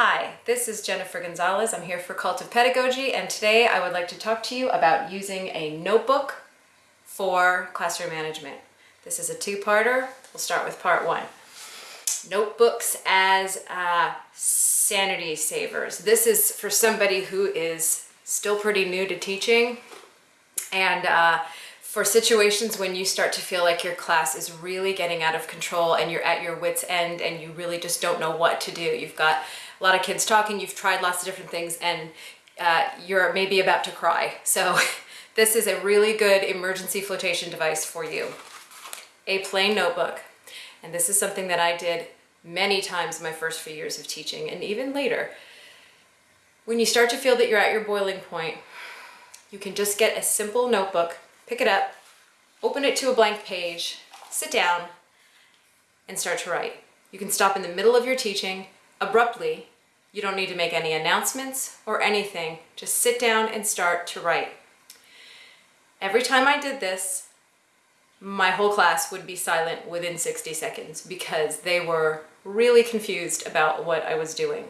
Hi, this is Jennifer Gonzalez. I'm here for Cult of Pedagogy, and today I would like to talk to you about using a notebook for classroom management. This is a two-parter. We'll start with part one. Notebooks as uh, sanity savers. This is for somebody who is still pretty new to teaching and uh, for situations when you start to feel like your class is really getting out of control and you're at your wits end and you really just don't know what to do. You've got a lot of kids talking, you've tried lots of different things and uh, you're maybe about to cry. So this is a really good emergency flotation device for you. A plain notebook. And this is something that I did many times in my first few years of teaching and even later. When you start to feel that you're at your boiling point, you can just get a simple notebook, pick it up, open it to a blank page, sit down, and start to write. You can stop in the middle of your teaching abruptly. You don't need to make any announcements or anything. Just sit down and start to write. Every time I did this, my whole class would be silent within 60 seconds because they were really confused about what I was doing.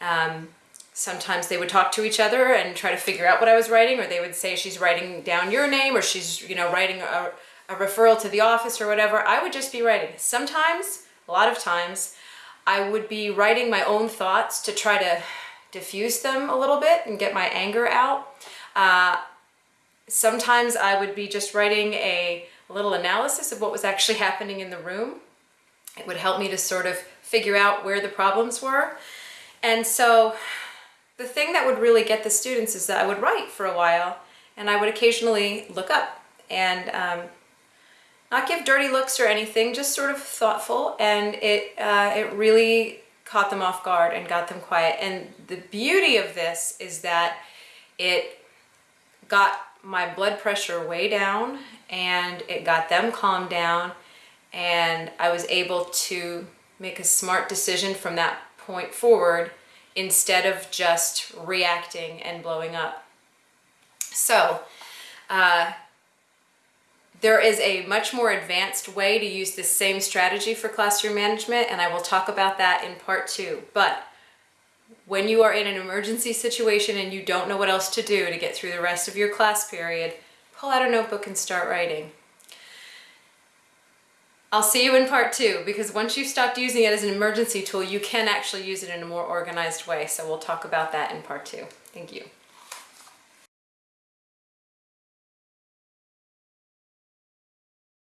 Um, sometimes they would talk to each other and try to figure out what I was writing, or they would say she's writing down your name, or she's you know writing a, a referral to the office or whatever. I would just be writing. Sometimes, a lot of times, I would be writing my own thoughts to try to diffuse them a little bit and get my anger out. Uh, sometimes I would be just writing a, a little analysis of what was actually happening in the room. It would help me to sort of figure out where the problems were. And so the thing that would really get the students is that I would write for a while and I would occasionally look up and um, not give dirty looks or anything, just sort of thoughtful, and it, uh, it really caught them off guard and got them quiet. And the beauty of this is that it got my blood pressure way down and it got them calmed down and I was able to make a smart decision from that point forward instead of just reacting and blowing up. So, uh, there is a much more advanced way to use this same strategy for classroom management, and I will talk about that in part two. But when you are in an emergency situation and you don't know what else to do to get through the rest of your class period, pull out a notebook and start writing. I'll see you in part two because once you've stopped using it as an emergency tool, you can actually use it in a more organized way. So we'll talk about that in part two. Thank you.